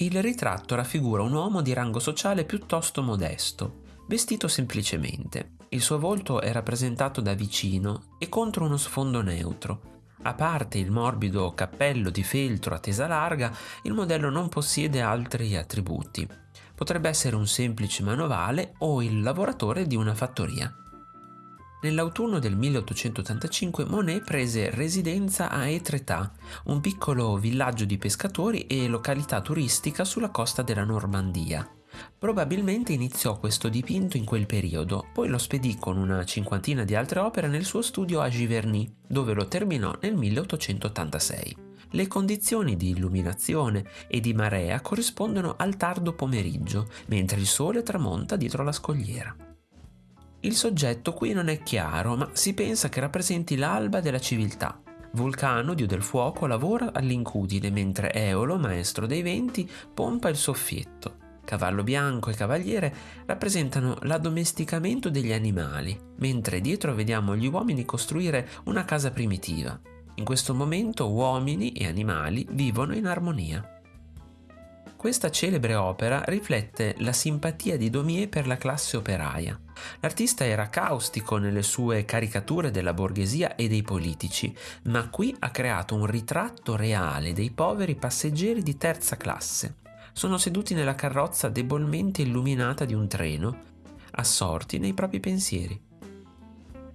Il ritratto raffigura un uomo di rango sociale piuttosto modesto, vestito semplicemente. Il suo volto è rappresentato da vicino e contro uno sfondo neutro. A parte il morbido cappello di feltro a tesa larga, il modello non possiede altri attributi. Potrebbe essere un semplice manovale o il lavoratore di una fattoria. Nell'autunno del 1885 Monet prese residenza a Etretat, un piccolo villaggio di pescatori e località turistica sulla costa della Normandia. Probabilmente iniziò questo dipinto in quel periodo, poi lo spedì con una cinquantina di altre opere nel suo studio a Giverny, dove lo terminò nel 1886. Le condizioni di illuminazione e di marea corrispondono al tardo pomeriggio, mentre il sole tramonta dietro la scogliera. Il soggetto qui non è chiaro, ma si pensa che rappresenti l'alba della civiltà. Vulcano, dio del fuoco, lavora all'incudine, mentre Eolo, maestro dei venti, pompa il soffietto. Cavallo bianco e cavaliere rappresentano l'addomesticamento degli animali, mentre dietro vediamo gli uomini costruire una casa primitiva. In questo momento uomini e animali vivono in armonia. Questa celebre opera riflette la simpatia di Daumier per la classe operaia. L'artista era caustico nelle sue caricature della borghesia e dei politici, ma qui ha creato un ritratto reale dei poveri passeggeri di terza classe. Sono seduti nella carrozza debolmente illuminata di un treno, assorti nei propri pensieri.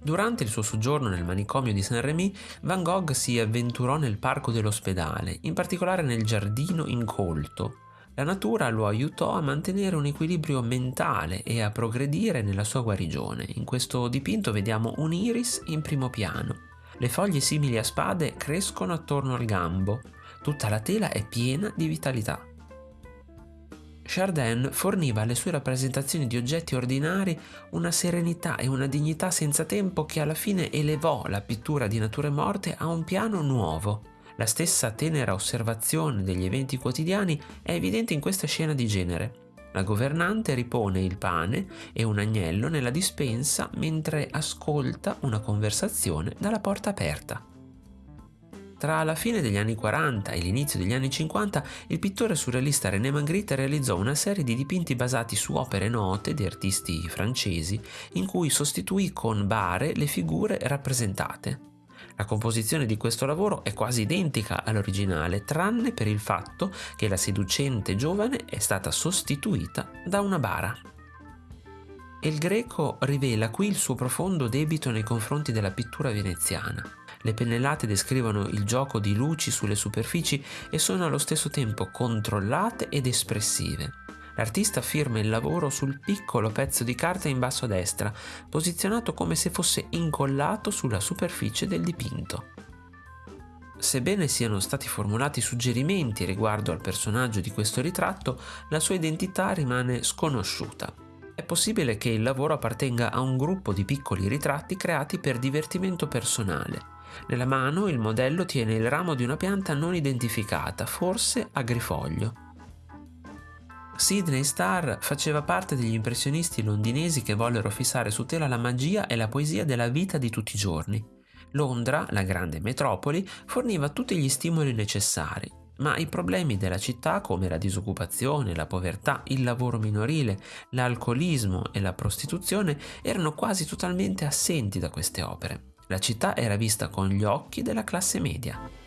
Durante il suo soggiorno nel manicomio di Saint-Rémy, Van Gogh si avventurò nel parco dell'ospedale, in particolare nel giardino incolto, la natura lo aiutò a mantenere un equilibrio mentale e a progredire nella sua guarigione. In questo dipinto vediamo un iris in primo piano. Le foglie simili a spade crescono attorno al gambo. Tutta la tela è piena di vitalità. Chardin forniva alle sue rappresentazioni di oggetti ordinari una serenità e una dignità senza tempo che alla fine elevò la pittura di nature morte a un piano nuovo. La stessa tenera osservazione degli eventi quotidiani è evidente in questa scena di genere. La governante ripone il pane e un agnello nella dispensa mentre ascolta una conversazione dalla porta aperta. Tra la fine degli anni 40 e l'inizio degli anni 50, il pittore surrealista René Magritte realizzò una serie di dipinti basati su opere note di artisti francesi, in cui sostituì con bare le figure rappresentate. La composizione di questo lavoro è quasi identica all'originale, tranne per il fatto che la seducente giovane è stata sostituita da una bara. Il greco rivela qui il suo profondo debito nei confronti della pittura veneziana. Le pennellate descrivono il gioco di luci sulle superfici e sono allo stesso tempo controllate ed espressive. L'artista firma il lavoro sul piccolo pezzo di carta in basso a destra, posizionato come se fosse incollato sulla superficie del dipinto. Sebbene siano stati formulati suggerimenti riguardo al personaggio di questo ritratto, la sua identità rimane sconosciuta. È possibile che il lavoro appartenga a un gruppo di piccoli ritratti creati per divertimento personale. Nella mano il modello tiene il ramo di una pianta non identificata, forse agrifoglio. Sidney Starr faceva parte degli impressionisti londinesi che vollero fissare su tela la magia e la poesia della vita di tutti i giorni. Londra, la grande metropoli, forniva tutti gli stimoli necessari, ma i problemi della città come la disoccupazione, la povertà, il lavoro minorile, l'alcolismo e la prostituzione erano quasi totalmente assenti da queste opere. La città era vista con gli occhi della classe media.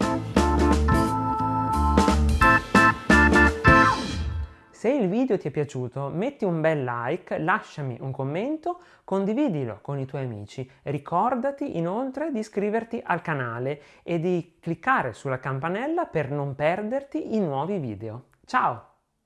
Se il video ti è piaciuto metti un bel like, lasciami un commento, condividilo con i tuoi amici. Ricordati inoltre di iscriverti al canale e di cliccare sulla campanella per non perderti i nuovi video. Ciao!